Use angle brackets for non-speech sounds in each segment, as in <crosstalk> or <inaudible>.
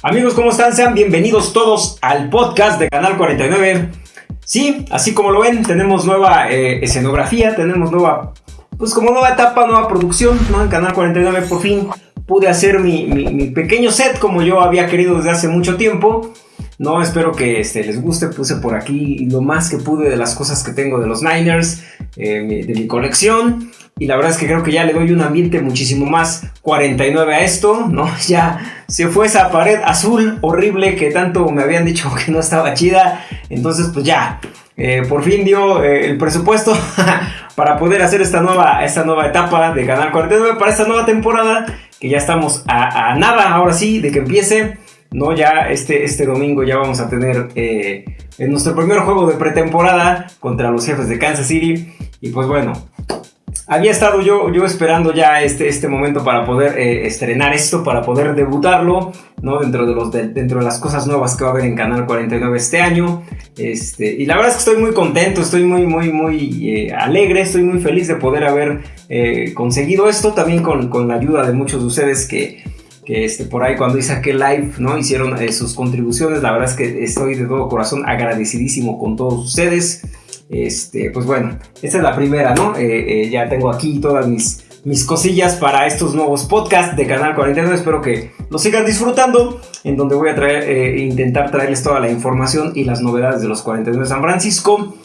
Amigos, ¿cómo están? Sean bienvenidos todos al podcast de Canal 49. Sí, así como lo ven, tenemos nueva eh, escenografía, tenemos nueva, pues como nueva etapa, nueva producción, ¿no? En Canal 49 por fin pude hacer mi, mi pequeño set como yo había querido desde hace mucho tiempo. No, espero que este, les guste. Puse por aquí lo más que pude de las cosas que tengo de los Niners, eh, de mi colección. Y la verdad es que creo que ya le doy un ambiente muchísimo más 49 a esto, ¿no? <laughs> Ya se fue esa pared azul horrible que tanto me habían dicho <laughs> que no estaba chida. Entonces, pues ya, eh, por fin dio eh, el presupuesto <laughs> para poder hacer esta nueva, esta nueva etapa de Canal 49 para esta nueva temporada. Que ya estamos a, a nada, ahora sí, de que empiece. ¿No? Ya este, este domingo ya vamos a tener eh, nuestro primer juego de pretemporada contra los jefes de Kansas City. Y pues bueno, había estado yo, yo esperando ya este, este momento para poder eh, estrenar esto, para poder debutarlo, ¿no? Dentro de, los, dentro de las cosas nuevas que va a haber en Canal 49 este año. Este, y la verdad es que estoy muy contento, estoy muy, muy, muy eh, alegre, estoy muy feliz de poder haber conseguido esto, también con, con la ayuda de muchos de ustedes que que este, por ahí cuando hice aquel live, ¿no? Hicieron eh, sus contribuciones, la verdad es que estoy de todo corazón agradecidísimo con todos ustedes. Este, pues bueno, esta es la primera. Eh, eh, ya tengo aquí todas mis, cosillas para estos nuevos podcasts de Canal 49. Espero que lo sigan disfrutando, en donde voy a intentar traerles toda la información y las novedades de los 49 de San Francisco.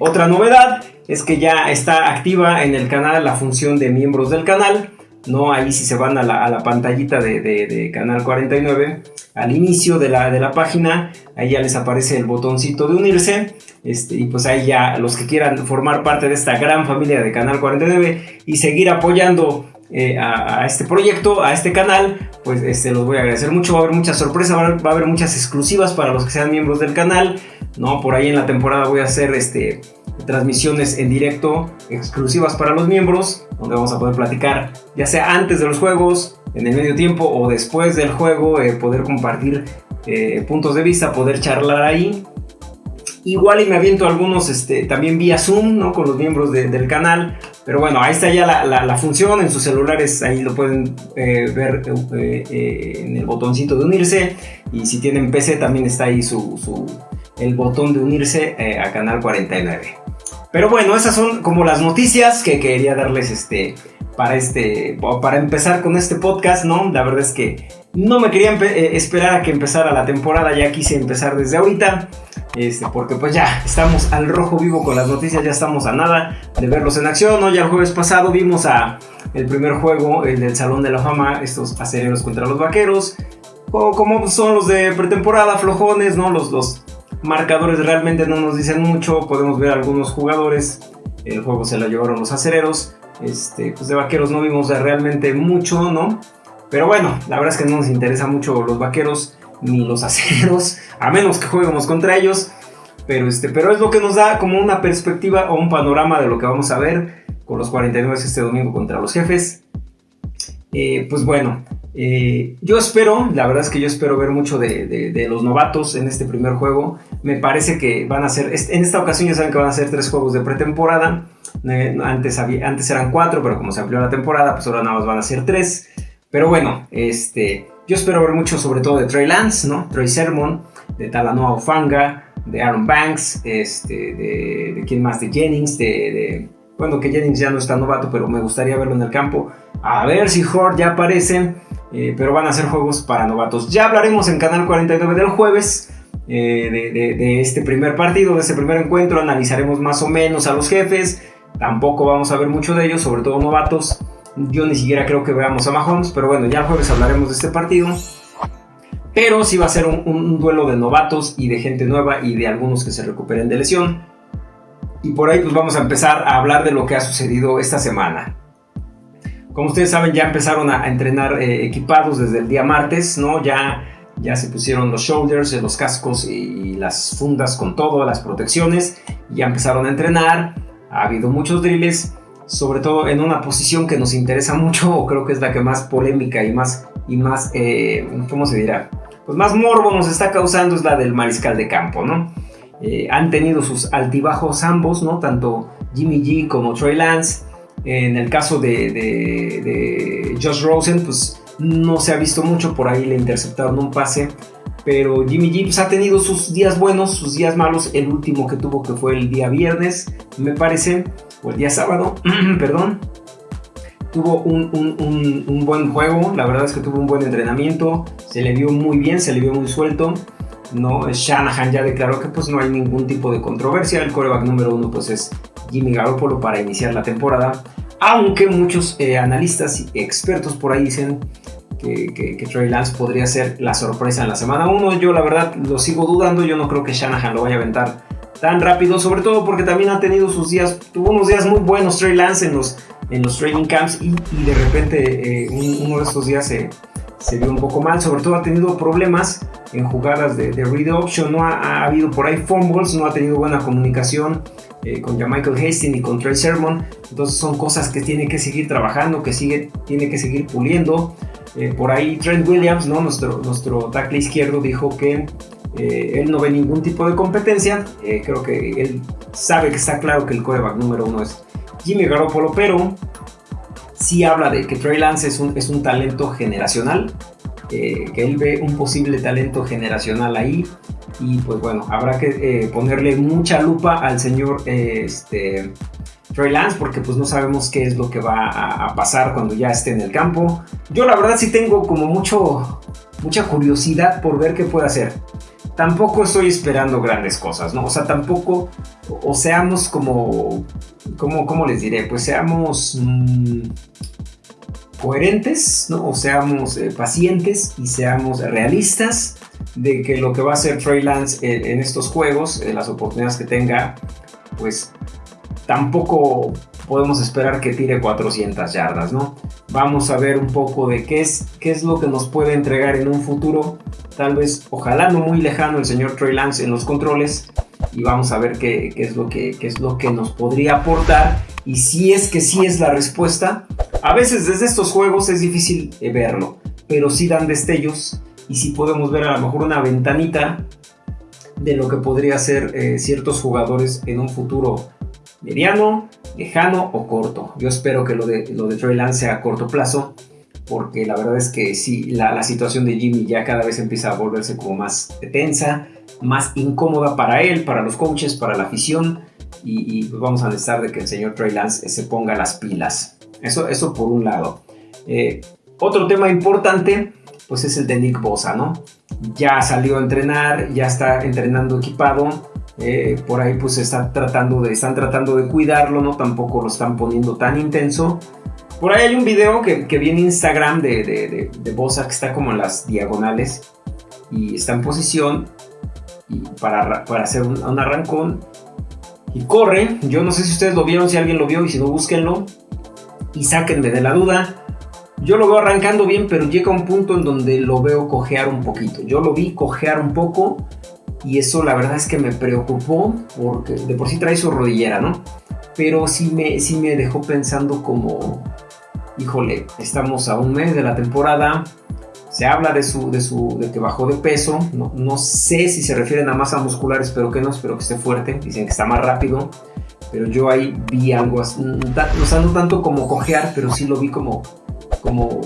otra novedad es que ya está activa en el canal la función de miembros del canal. ¿No? Ahí si se van a la, pantallita de, Canal 49, al inicio de la, de la, página, ahí ya les aparece el botoncito de unirse, este, y pues ahí ya los que quieran formar parte de esta gran familia de Canal 49 y seguir apoyando eh, a, este proyecto, a este canal, pues este, los voy a agradecer mucho. Va a haber muchas sorpresas, va a haber, muchas exclusivas para los que sean miembros del canal. ¿no? Por ahí en la temporada voy a hacer este, transmisiones en directo exclusivas para los miembros, donde vamos a poder platicar, ya sea antes de los juegos, en el medio tiempo o después del juego, eh, poder compartir eh, puntos de vista, poder charlar ahí. Igual y me aviento algunos este, también vía Zoom, ¿no? Con los miembros del canal. Pero bueno, ahí está ya la, función en sus celulares, ahí lo pueden eh, ver en el botoncito de unirse. Y si tienen PC también está ahí su, el botón de unirse a Canal 49. Pero bueno, esas son como las noticias que quería darles este para este para empezar con este podcast, ¿no? La verdad es que no me quería eh, esperar a que empezara la temporada, ya quise empezar desde ahorita. Este, porque pues ya estamos al rojo vivo con las noticias, ya estamos a nada de verlos en acción, ¿no? Ya el jueves pasado vimos a el primer juego, el del Salón de la Fama, estos acereros contra los vaqueros. O como son los de pretemporada, flojones, ¿no? Los, los Marcadores realmente no nos dicen mucho, podemos ver algunos jugadores, el juego se lo llevaron los acereros, este, pues de vaqueros no vimos realmente mucho, ¿no? Pero bueno, la verdad es que no nos interesa mucho los vaqueros ni los acereros, a menos que juguemos contra ellos. Pero, este, pero es lo que nos da como una perspectiva o un panorama de lo que vamos a ver con los 49 este domingo contra los jefes. Eh, pues bueno, eh, yo espero, la verdad es que yo espero ver mucho de, los novatos en este primer juego. Me parece que van a ser, en esta ocasión ya saben que van a ser tres juegos de pretemporada. Eh, antes, antes eran cuatro, pero como se amplió la temporada, pues ahora nada más van a ser tres. Pero bueno, este, yo espero ver mucho sobre todo de Trey Lance, ¿no? Trey Sermon, de Talanoa Ufanga, de Aaron Banks, este, de, de quién más, de Jennings, de bueno, que Jennings ya no está novato, pero me gustaría verlo en el campo. A ver si Hort ya aparece. Eh, pero van a ser juegos para novatos. Ya hablaremos en Canal 49 del jueves. Eh, de, este primer partido, de este primer encuentro, analizaremos más o menos a los jefes. Tampoco vamos a ver mucho de ellos, sobre todo novatos. Yo ni siquiera creo que veamos a Mahomes, pero bueno, ya el jueves hablaremos de este partido. Pero sí va a ser un duelo de novatos y de gente nueva y de algunos que se recuperen de lesión. Y por ahí pues vamos a empezar a hablar de lo que ha sucedido esta semana. Como ustedes saben ya empezaron a entrenar eh, equipados desde el día martes, ¿no? Ya, ya se pusieron los shoulders, los cascos y, las fundas con todo, las protecciones. Ya empezaron a entrenar. Ha habido muchos drills, sobre todo en una posición que nos interesa mucho, o creo que es la que más polémica y más, y más eh, ¿cómo se dirá? Pues más morbo nos está causando es la del mariscal de campo, ¿no? Eh, han tenido sus altibajos ambos, ¿no? Tanto Jimmy G como Trey Lance. En el caso de, Josh Rosen, pues no se ha visto mucho, por ahí le interceptaron un pase, pero Jimmy G pues, ha tenido sus días buenos, sus días malos, el último que tuvo que fue el día viernes, me parece, o el día sábado, <clears throat> perdón, tuvo un, un, buen juego, la verdad es que tuvo un buen entrenamiento, se le vio muy bien, se le vio muy suelto. ¿no? Shanahan ya declaró que pues no hay ningún tipo de controversia, el coreback número uno pues es Jimmy Garoppolo para iniciar la temporada, aunque muchos eh, analistas y expertos por ahí dicen que, Trey Lance podría ser la sorpresa en la semana 1, yo la verdad lo sigo dudando, yo no creo que Shanahan lo vaya a aventar tan rápido, sobre todo porque también ha tenido sus días, tuvo unos días muy buenos Trey Lance en los, en los training camps y, de repente eh, uno de estos días se, se vio un poco mal, sobre todo ha tenido problemas en jugadas de, de read option, no ha, habido por ahí fumbles, no ha tenido buena comunicación eh, con Michael Hastings y con Trey Sermon, entonces son cosas que tiene que seguir trabajando, que sigue, tiene que seguir puliendo. Eh, por ahí Trent Williams, ¿no? nuestro, nuestro tackle izquierdo, dijo que eh, él no ve ningún tipo de competencia, creo que él sabe que está claro que el coreback número uno es Jimmy Garoppolo, pero sí habla de que Trey Lance es un, es un talento generacional, que él ve un posible talento generacional ahí y pues bueno, habrá que eh, ponerle mucha lupa al señor este, Trey Lance porque pues no sabemos qué es lo que va a, pasar cuando ya esté en el campo. Yo la verdad sí tengo como mucho, mucha curiosidad por ver qué puede hacer. Tampoco estoy esperando grandes cosas, ¿no? O sea, tampoco, o, seamos como, como, ¿cómo les diré? Pues seamos... Mm, coherentes, ¿no? o seamos eh, pacientes y seamos realistas de que lo que va a hacer Trey Lance en, estos juegos, en las oportunidades que tenga, pues tampoco podemos esperar que tire 400 yardas, ¿no? Vamos a ver un poco de qué es, qué es lo que nos puede entregar en un futuro, tal vez, ojalá no muy lejano, el señor Trey Lance en los controles, y vamos a ver qué, qué es, lo que, qué es lo que nos podría aportar, y si es que sí es la respuesta, a veces desde estos juegos es difícil eh, verlo, pero sí dan destellos. Y sí podemos ver a lo mejor una ventanita de lo que podría ser eh, ciertos jugadores en un futuro mediano, lejano o corto. Yo espero que lo de, lo de Trey Lance sea a corto plazo, porque la verdad es que sí, la, situación de Jimmy ya cada vez empieza a volverse como más tensa, más incómoda para él, para los coaches, para la afición, y, pues vamos a necesitar de que el señor Trey Lance se ponga las pilas. Eso, eso por un lado. Eh, otro tema importante pues es el de Nick Bosa, ¿no? Ya salió a entrenar, ya está entrenando equipado, eh, por ahí pues está tratando de, están tratando de cuidarlo, ¿no? Tampoco lo están poniendo tan intenso. Por ahí hay un video que, que vi Instagram de, de, de, Bosa que está como en las diagonales y está en posición y para, para hacer un, un arrancón y corre. Yo no sé si ustedes lo vieron, si alguien lo vio y si no, búsquenlo y sáquenme de la duda. Yo lo veo arrancando bien, pero llega un punto en donde lo veo cojear un poquito. Yo lo vi cojear un poco y eso la verdad es que me preocupó porque de por sí trae su rodillera, ¿no? Pero sí me, sí me dejó pensando como, híjole, estamos a un mes de la temporada, se habla de, su, de, su, de que bajó de peso, no, no sé si se refieren a masa muscular, espero que no, espero que esté fuerte, dicen que está más rápido, pero yo ahí vi algo, sea, no tanto como cojear, pero sí lo vi como como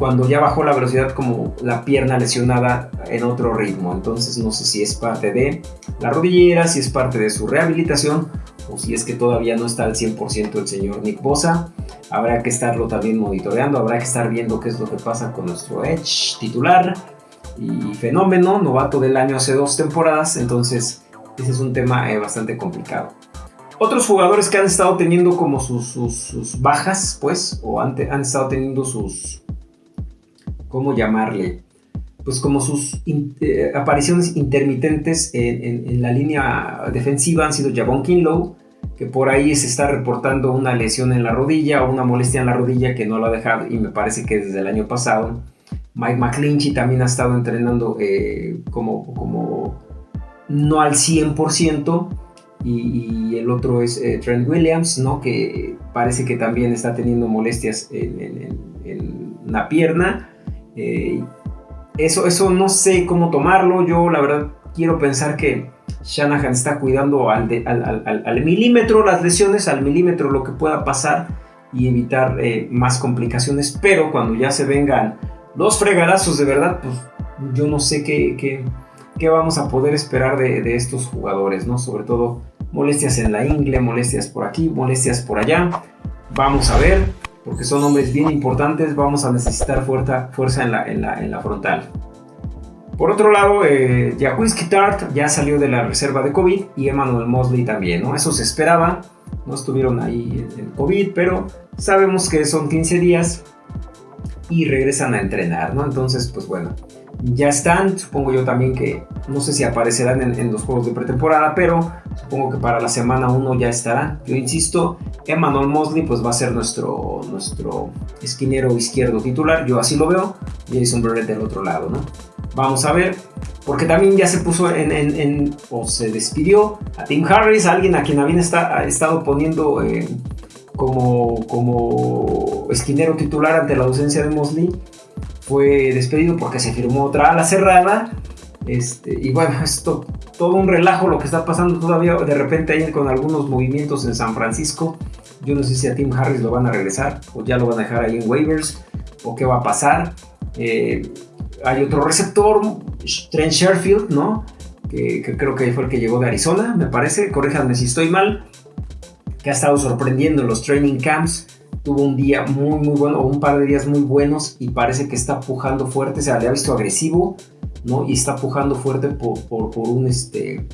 cuando ya bajó la velocidad como la pierna lesionada en otro ritmo. Entonces no sé si es parte de la rodillera, si es parte de su rehabilitación o si es que todavía no está al 100% el señor Nick Bosa. Habrá que estarlo también monitoreando, habrá que estar viendo qué es lo que pasa con nuestro Edge titular y fenómeno, novato del año hace dos temporadas. Entonces ese es un tema eh, bastante complicado. Otros jugadores que han estado teniendo como sus, bajas, pues, o han, han, estado teniendo sus, ¿cómo llamarle? Pues como sus eh, apariciones intermitentes en, la línea defensiva han sido Javon Kinlow, que por ahí se está reportando una lesión en la rodilla o una molestia en la rodilla que no lo ha dejado y me parece que desde el año pasado. Mike McClinchy también ha estado entrenando eh, como, como no al 100%, y, el otro es eh, Trent Williams, ¿no? que parece que también está teniendo molestias en, la pierna. Eh, eso, eso no sé cómo tomarlo, yo la verdad quiero pensar que Shanahan está cuidando al, al, milímetro las lesiones, al milímetro lo que pueda pasar y evitar eh, más complicaciones, pero cuando ya se vengan los fregadazos de verdad, pues yo no sé qué, qué, vamos a poder esperar de, de, estos jugadores, ¿no? Sobre todo molestias en la ingle, molestias por aquí, molestias por allá. Vamos a ver, porque son hombres bien importantes, vamos a necesitar fuerza, en, la, frontal. Por otro lado, eh, Tart ya salió de la reserva de COVID y Emmanuel Mosley también, ¿no? Eso se esperaba, no estuvieron ahí en COVID, pero sabemos que son 15 días y regresan a entrenar, ¿no? Entonces, pues bueno, ya están, supongo yo también que, no sé si aparecerán en, los juegos de pretemporada, pero supongo que para la semana 1 ya estará. Yo insisto, Emmanuel Mosley pues va a ser nuestro, nuestro esquinero izquierdo titular, yo así lo veo, Jason Barrett del otro lado, ¿no? Vamos a ver, porque también ya se puso en, o se despidió a Tim Harris, alguien a quien habían estado poniendo eh, como, como esquinero titular ante la ausencia de Mosley fue despedido porque se firmó otra ala cerrada. Este, y bueno, esto todo un relajo lo que está pasando todavía de repente ahí con algunos movimientos en San Francisco. Yo no sé si a Tim Harris lo van a regresar o ya lo van a dejar ahí en waivers o qué va a pasar. Eh, hay otro receptor, Trent Sherfield, ¿no? Que, creo que fue el que llegó de Arizona, me parece. Corríjanme si estoy mal. Que ha estado sorprendiendo en los training camps tuvo un día muy, muy bueno, o un par de días muy buenos y parece que está pujando fuerte, o sea, le ha visto agresivo, ¿no? Y está pujando fuerte por, por, un, este,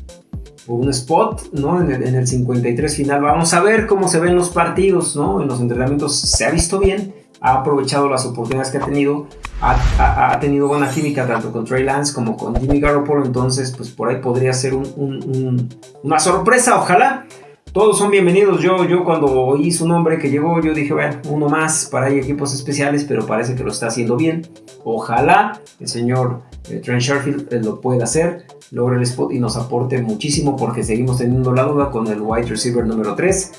por un spot, ¿no? En el, en el, 53 final. Vamos a ver cómo se ven los partidos, ¿no? En los entrenamientos se ha visto bien, ha aprovechado las oportunidades que ha tenido, ha, ha, tenido buena química tanto con Trey Lance como con Jimmy Garoppolo, entonces pues por ahí podría ser un, una sorpresa, ojalá todos son bienvenidos. Yo, yo cuando oí su nombre que llegó, yo dije, bueno, uno más para equipos especiales, pero parece que lo está haciendo bien. Ojalá el señor eh, Trent Sherfield eh, lo pueda hacer, logre el spot y nos aporte muchísimo porque seguimos teniendo la duda con el wide receiver número 3.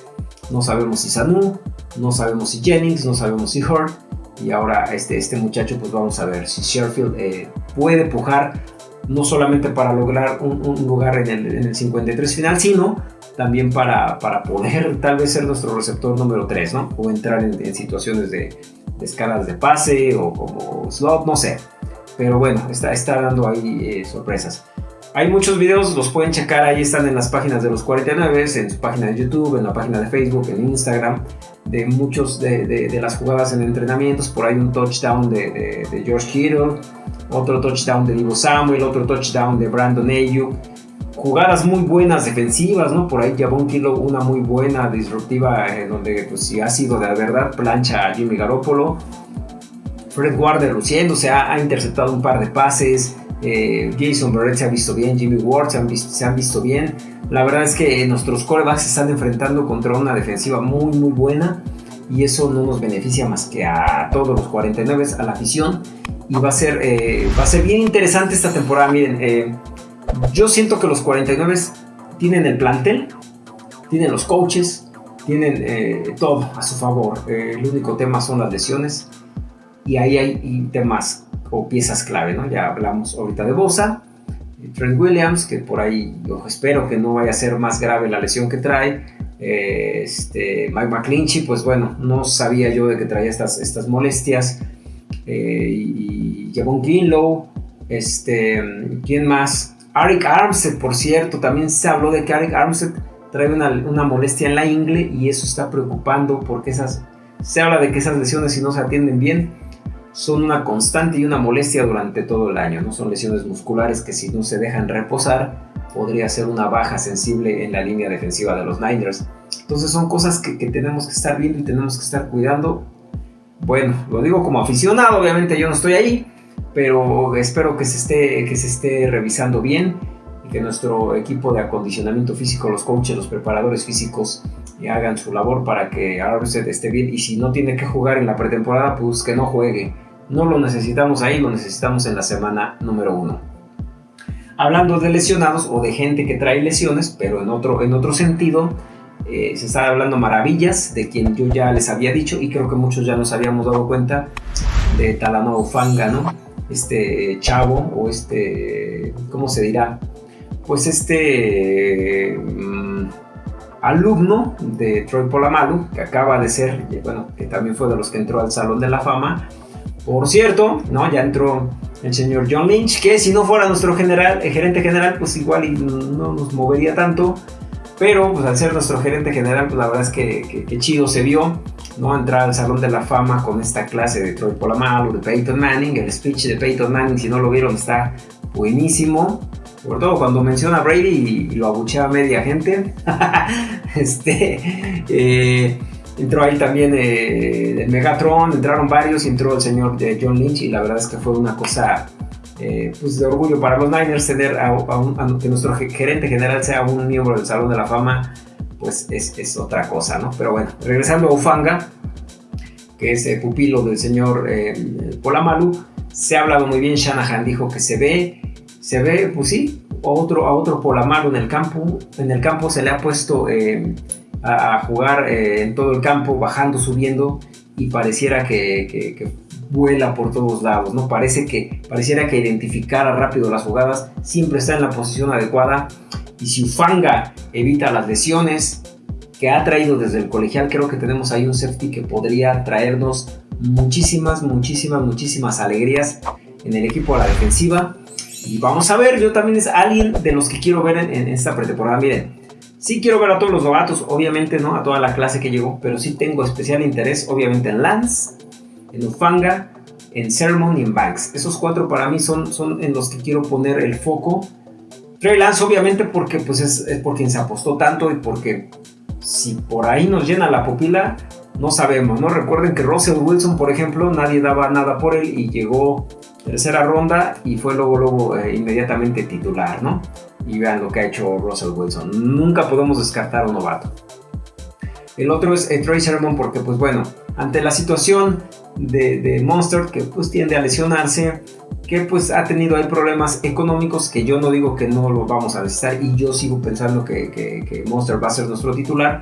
No sabemos si Sanu, no sabemos si Jennings, no sabemos si Hurt. Y ahora este, este muchacho, pues vamos a ver si Sherfield eh, puede pujar no solamente para lograr un, lugar en el, en el 53 final, sino también para, para, poder tal vez ser nuestro receptor número 3, ¿no? O entrar en, situaciones de, escalas de pase o como slot, no sé. Pero bueno, está, está dando ahí eh, sorpresas. Hay muchos videos, los pueden checar, ahí están en las páginas de los 49, en su página de YouTube, en la página de Facebook, en Instagram, de muchos de, las jugadas en entrenamientos. Por ahí un touchdown de, George Kittle, otro touchdown de Divo Samuel, otro touchdown de Brandon Ayuk jugadas muy buenas defensivas, ¿no? Por ahí un Kilo una muy buena disruptiva eh, donde pues si ha sido de verdad plancha a Jimmy Garoppolo. Fred Warner luciéndose, ha, ha interceptado un par de pases. Eh, Jason Barrett se ha visto bien, Jimmy Ward se han, visto, bien. La verdad es que nuestros corebacks se están enfrentando contra una defensiva muy muy buena y eso no nos beneficia más que a todos los 49, a la afición. Y va a ser, eh, va a ser bien interesante esta temporada. Miren, yo siento que los 49 tienen el plantel, tienen los coaches, tienen eh, todo a su favor. Eh, el único tema son las lesiones y ahí hay temas o piezas clave, ¿no? Ya hablamos ahorita de Bosa, Trent Williams, que por ahí espero que no vaya a ser más grave la lesión que trae. Eh, este, Mike McClinchy, pues bueno, no sabía yo de que traía estas, estas molestias. y Javon Kinlow, este, ¿quién más? Arik Armstead, por cierto, también se habló de que Arik Armstead trae una, molestia en la ingle y eso está preocupando porque esas, se habla de que esas lesiones si no se atienden bien son una constante y una molestia durante todo el año, no son lesiones musculares que si no se dejan reposar podría ser una baja sensible en la línea defensiva de los Niners. Entonces son cosas que, tenemos que estar viendo y tenemos que estar cuidando. Bueno, lo digo como aficionado, obviamente yo no estoy ahí, pero espero que se esté, que se esté revisando bien y que nuestro equipo de acondicionamiento físico, los coaches, los preparadores físicos hagan su labor para que Armstead esté bien y si no tiene que jugar en la pretemporada, pues que no juegue. No lo necesitamos ahí, lo necesitamos en la semana número uno. Hablando de lesionados o de gente que trae lesiones, pero en otro, en otro sentido, eh, se está hablando maravillas de quien yo ya les había dicho y creo que muchos ya nos habíamos dado cuenta de Talanoa Ufanga, ¿no? este chavo o este, ¿cómo se dirá? Pues este alumno de Troy Polamalu, que acaba de ser, bueno, que también fue de los que entró al Salón de la Fama, Por cierto, ¿no? Ya entró el señor John Lynch, que si no fuera nuestro general, el gerente general, pues igual no nos movería tanto. Pero pues al ser nuestro gerente general, pues la verdad es que, que, chido se vio, ¿no? Entrar al Salón de la Fama con esta clase de Troy Polamalu, de Peyton Manning, el speech de Peyton Manning, si no lo vieron, está buenísimo. Sobre todo cuando menciona a Brady y, lo abuchea media gente. <laughs> este, eh, entró ahí también eh, Megatron, entraron varios entró el señor eh, John Lynch y la verdad es que fue una cosa pues de orgullo para los Niners tener a, que nuestro gerente general sea un miembro del Salón de la Fama, pues es, otra cosa, ¿no? Pero bueno, regresando a Ufanga, que es el pupilo del señor Polamalu, se ha hablado muy bien, Shanahan dijo que se ve, se ve, pues sí, otro, a otro Polamalu en el campo, en el campo se le ha puesto a, jugar eh, en todo el campo, bajando, subiendo, y pareciera que, vuela por todos lados, ¿no? Parece que, pareciera que identificara rápido las jugadas, siempre está en la posición adecuada, y si Ufanga evita las lesiones que ha traído desde el colegial, creo que tenemos ahí un safety que podría traernos muchísimas, muchísimas, muchísimas alegrías en el equipo a la defensiva. Y vamos a ver, yo también es alguien de los que quiero ver en, esta pretemporada. Miren, Sí quiero ver a todos los novatos, obviamente, ¿no? A toda la clase que llegó, pero sí tengo especial interés, obviamente, en Lance, en Ufanga, en Sermon y en Banks. Esos cuatro para mí son, son en los que quiero poner el foco. Trey Lance, obviamente, porque pues es, es por quien se apostó tanto y porque si por ahí nos llena la pupila, no sabemos, ¿no? Recuerden que Russell Wilson, por ejemplo, nadie daba nada por él y llegó tercera ronda y fue luego, luego eh, inmediatamente titular, ¿no? Y vean lo que ha hecho Russell Wilson. Nunca podemos descartar a un novato. El otro es eh, Trey Sermon porque, pues bueno, ante la situación de, Monster, que pues tiende a lesionarse, que pues ha tenido ahí problemas económicos, que yo no digo que no lo vamos a necesitar y yo sigo pensando que, que Monster va a ser nuestro titular.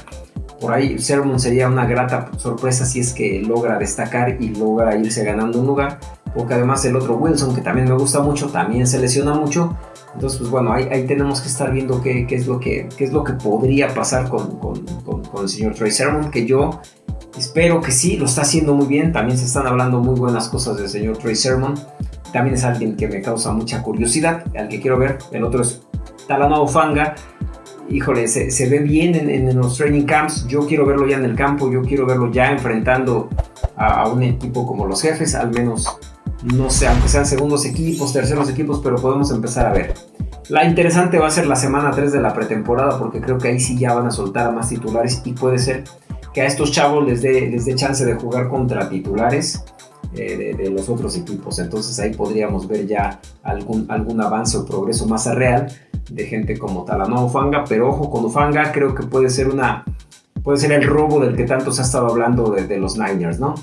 Por ahí Sermon sería una grata sorpresa si es que logra destacar y logra irse ganando un lugar porque además el otro Wilson, que también me gusta mucho, también se lesiona mucho. Entonces, pues bueno, ahí, ahí tenemos que estar viendo qué, qué, es, lo que, qué es lo que podría pasar con, con, con, el señor Trey Sermon, que yo espero que sí, lo está haciendo muy bien. También se están hablando muy buenas cosas del señor Trey Sermon. También es alguien que me causa mucha curiosidad, al que quiero ver. El otro es Talanoa Fanga. Híjole, se, se ve bien en, en, los training camps. Yo quiero verlo ya en el campo, yo quiero verlo ya enfrentando a, a un equipo como los jefes, al menos no sé, aunque sean segundos equipos, terceros equipos, pero podemos empezar a ver. La interesante va a ser la semana 3 de la pretemporada, porque creo que ahí sí ya van a soltar a más titulares y puede ser que a estos chavos les dé, les dé chance de jugar contra titulares eh, de, los otros equipos. Entonces ahí podríamos ver ya algún, algún avance o progreso más real de gente como Talanoa Ufanga, pero ojo con Ufanga, creo que puede ser una puede ser el robo del que tanto se ha estado hablando de, los Niners, ¿no?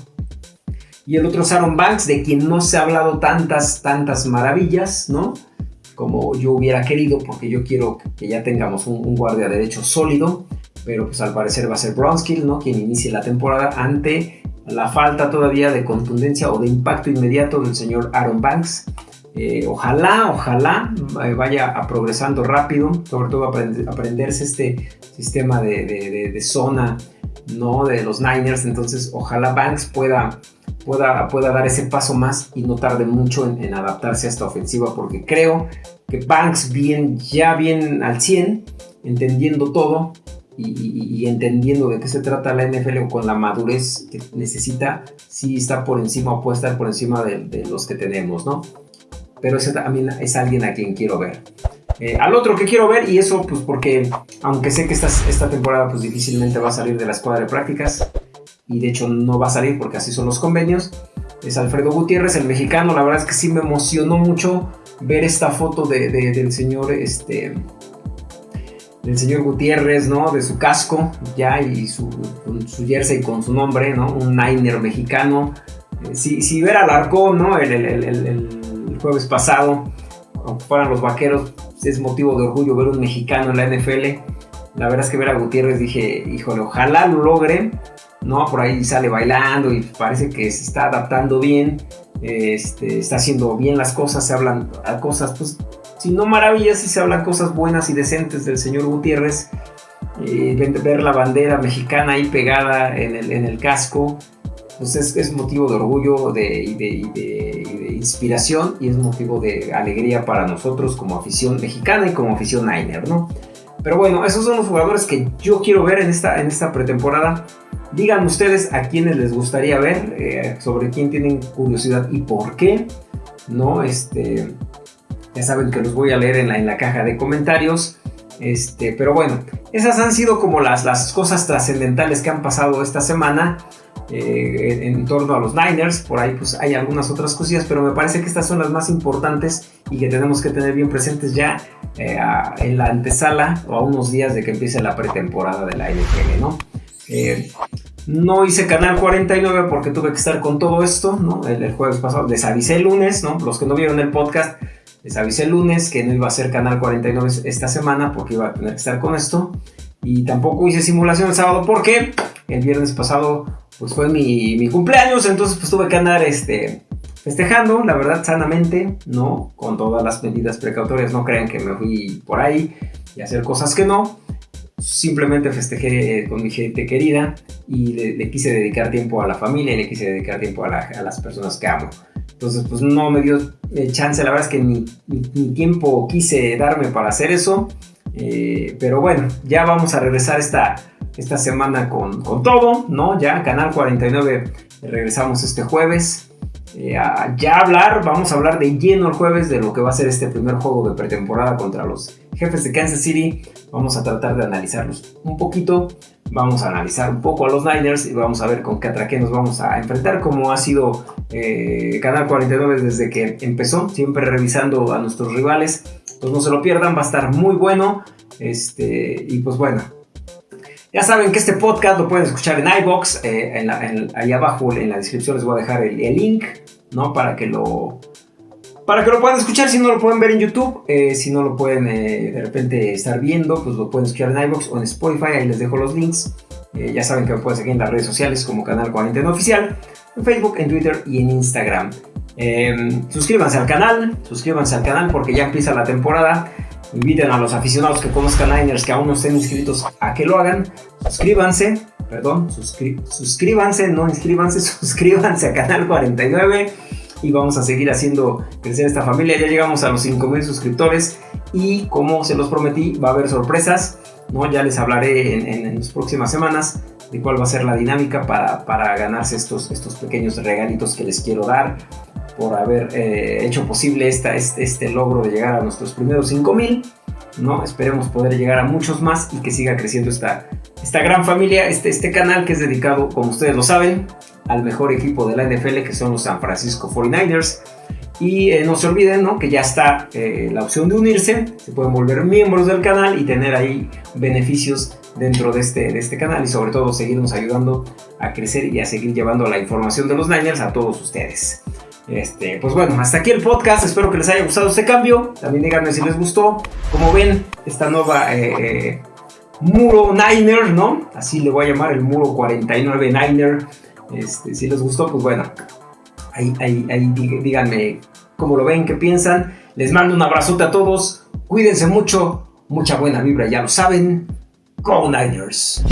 Y el otro es Aaron Banks, de quien no se ha hablado tantas, tantas maravillas, ¿no? Como yo hubiera querido, porque yo quiero que ya tengamos un, guardia derecho sólido, pero pues al parecer va a ser Bronskill, ¿no? Quien inicie la temporada ante la falta todavía de contundencia o de impacto inmediato del señor Aaron Banks. Eh, ojalá, ojalá eh, vaya progresando rápido, sobre todo aprenderse este sistema de, de, zona, ¿no? De los Niners. Entonces, ojalá Banks pueda pueda, pueda dar ese paso más y no tarde mucho en, adaptarse a esta ofensiva, porque creo que Banks bien, ya bien al 100, entendiendo todo y, entendiendo de qué se trata la NFL con la madurez que necesita, sí está por encima o puede estar por encima de, los que tenemos, ¿no? Pero ese también es alguien a quien quiero ver. Eh, al otro que quiero ver, y eso pues porque aunque sé que esta, esta temporada pues difícilmente va a salir de la escuadra de prácticas, y de hecho no va a salir porque así son los convenios. Es Alfredo Gutiérrez, el mexicano. La verdad es que sí me emocionó mucho ver esta foto de, del señor, este, del señor Gutiérrez, ¿no? De su casco, ya, y su, su jersey con su nombre, ¿no? Un Niner mexicano. Eh, si, si, ver al Arcón, ¿no? El, el, el, jueves pasado, aunque fueran los vaqueros, es motivo de orgullo ver un mexicano en la NFL. La verdad es que ver a Gutiérrez dije, híjole, ojalá lo logre. ¿no? Por ahí sale bailando y parece que se está adaptando bien, este, está haciendo bien las cosas, se hablan a cosas, pues, si no maravillas, si se hablan cosas buenas y decentes del señor Gutiérrez. Eh, ver la bandera mexicana ahí pegada en el, casco, pues es, motivo de orgullo de, y, de, inspiración y es motivo de alegría para nosotros como afición mexicana y como afición Niner, ¿no? Pero bueno, esos son los jugadores que yo quiero ver en esta, en esta pretemporada. Digan ustedes a quienes les gustaría ver, eh, sobre quién tienen curiosidad y por qué, ¿no? Este, ya saben que los voy a leer en la, en la caja de comentarios. Este, pero bueno, esas han sido como las, las cosas trascendentales que han pasado esta semana. Eh, en, torno a los Niners. Por ahí pues hay algunas otras cosillas, pero me parece que estas son las más importantes y que tenemos que tener bien presentes ya eh, en la antesala o a unos días de que empiece la pretemporada de la NFL, ¿no? Eh, no hice canal 49 porque tuve que estar con todo esto, ¿no? El, jueves pasado les avisé el lunes, ¿no? Los que no vieron el podcast, les avisé el lunes que no iba a ser canal 49 esta semana porque iba a tener que estar con esto. Y tampoco hice simulación el sábado porque el viernes pasado pues fue mi, cumpleaños, entonces pues tuve que andar este, festejando, la verdad, sanamente, ¿no? Con todas las medidas precautorias, no crean que me fui por ahí y hacer cosas que no. Simplemente festejé con mi gente querida y le, quise dedicar tiempo a la familia y le quise dedicar tiempo a, las personas que amo. Entonces, pues no me dio eh, chance, la verdad es que ni, tiempo quise darme para hacer eso. Eh, pero bueno, ya vamos a regresar esta, esta semana con, todo, ¿no? Ya, Canal 49, regresamos este jueves. Eh, ya hablar, vamos a hablar de lleno el jueves de lo que va a ser este primer juego de pretemporada contra los jefes de Kansas City. Vamos a tratar de analizarlos un poquito. Vamos a analizar un poco a los Niners y vamos a ver con qué atraque nos vamos a enfrentar, como ha sido eh, Canal 49 desde que empezó, siempre revisando a nuestros rivales. Pues no se lo pierdan, va a estar muy bueno. Este, y pues bueno, ya saben que este podcast lo pueden escuchar en iBox, eh, ahí abajo en la descripción les voy a dejar el, link, ¿no? Para que lo para que lo puedan escuchar, si no lo pueden ver en YouTube, eh, si no lo pueden eh, de repente estar viendo, pues lo pueden escuchar en iBox o en Spotify, ahí les dejo los links. ya saben que me pueden seguir en las redes sociales como Canal 49 Oficial, en Facebook, en Twitter y en Instagram. Suscríbanse al canal, suscríbanse al canal porque ya empieza la temporada. Inviten a los aficionados que conozcan Niners que aún no estén inscritos a que lo hagan. Suscríbanse, perdón, suscríbanse, no inscríbanse, <laughs> suscríbanse a Canal 49 y vamos a seguir haciendo crecer esta familia. Ya llegamos a los 5000 suscriptores y como se los prometí, va a haber sorpresas. ¿no? Ya les hablaré en, las próximas semanas de cuál va a ser la dinámica para, para ganarse estos, estos pequeños regalitos que les quiero dar por haber eh, hecho posible esta, este, este, logro de llegar a nuestros primeros 5000. ¿no? Esperemos poder llegar a muchos más y que siga creciendo esta, esta gran familia, este, este canal que es dedicado, como ustedes lo saben, al mejor equipo de la NFL que son los San Francisco 49ers. Y eh, no se olviden ¿no? que ya está eh, la opción de unirse, se pueden volver miembros del canal y tener ahí beneficios dentro de este, de este canal y sobre todo seguirnos ayudando a crecer y a seguir llevando la información de los Niners a todos ustedes. Este, pues bueno, hasta aquí el podcast. Espero que les haya gustado este cambio. También díganme si les gustó. Como ven, esta nueva eh, muro Niner, ¿no? Así le voy a llamar el muro 49 Niner. Este, si les gustó, pues bueno, ahí, ahí, ahí díganme cómo lo ven, qué piensan. Les mando un abrazote a todos. Cuídense mucho. Mucha buena vibra, ya lo saben. Go Niners.